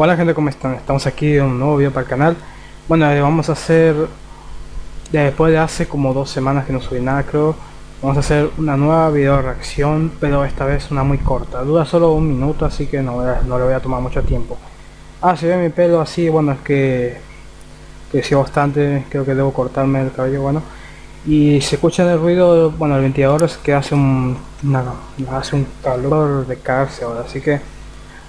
Hola gente, ¿cómo están? Estamos aquí en un nuevo video para el canal. Bueno, eh, vamos a hacer Después de hace como dos semanas que no subí nada creo Vamos a hacer una nueva video reacción Pero esta vez una muy corta. Dura solo un minuto así que no, no le voy a tomar mucho tiempo. Ah, si ve mi pelo así, bueno es que Creció bastante, creo que debo cortarme el cabello, bueno. Y se escucha el ruido, bueno el ventilador es que hace un, hace un calor de cárcel ahora, así que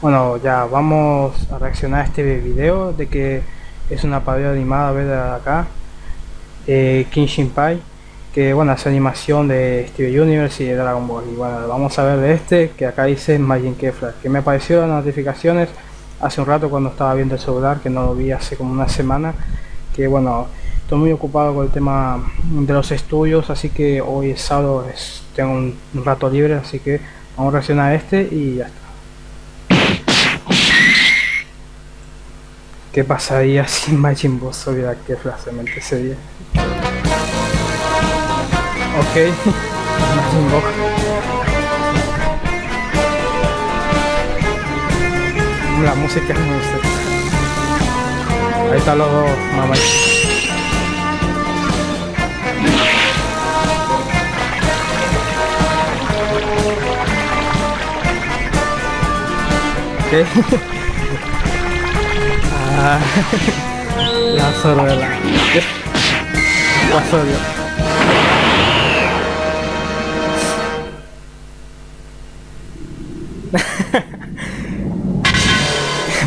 bueno, ya vamos a reaccionar a este video de que es una parodia animada, ver acá, eh, King Shinpai, que bueno, hace animación de Steve Universe y de Dragon Ball. Y bueno, vamos a ver de este, que acá dice Majin Kefla, que me apareció las notificaciones hace un rato cuando estaba viendo el celular, que no lo vi hace como una semana, que bueno, estoy muy ocupado con el tema de los estudios, así que hoy es sábado, tengo un, rato libre, así que vamos a reaccionar a este y ya está. ¿Qué pasaría si Majin Buu subiera que mente ese día? Ok, Majin Buu. La música es muy Ahí está los dos mamá. Ok. Ah, la sorella. La sorella.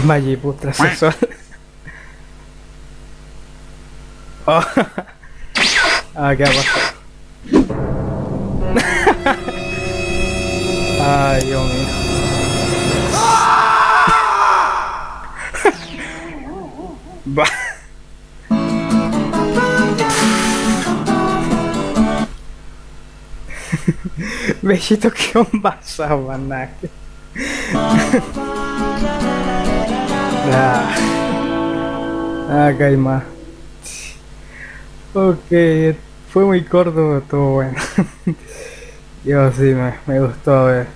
Magiputra sexual. Oh. Ah, qué ha. Ay, Dios mío. Va. Bellito que un vaso banaque. ah, ah calma. Ok, fue muy corto, todo bueno. Yo sí, me, me gustó ver.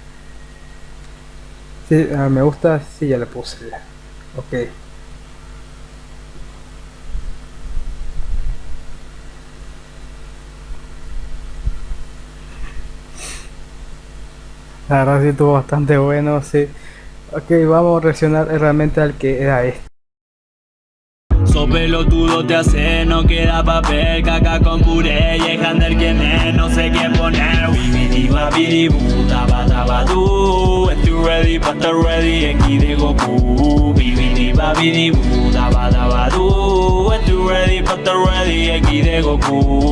Sí, ah, me gusta, sí, ya le puse. Ok. La verdad sí estuvo bastante bueno, sí. Ok, vamos a reaccionar realmente al que era este. So pelotudo te hace, no queda papel, caca con puré y el que me, no sé qué poner. Bibidi babidi bu, daba daba du, estoy ready pa' estar ready, aquí de Goku. Bibidi babidi bu, daba daba du, estoy ready pa' estar ready, aquí de Goku.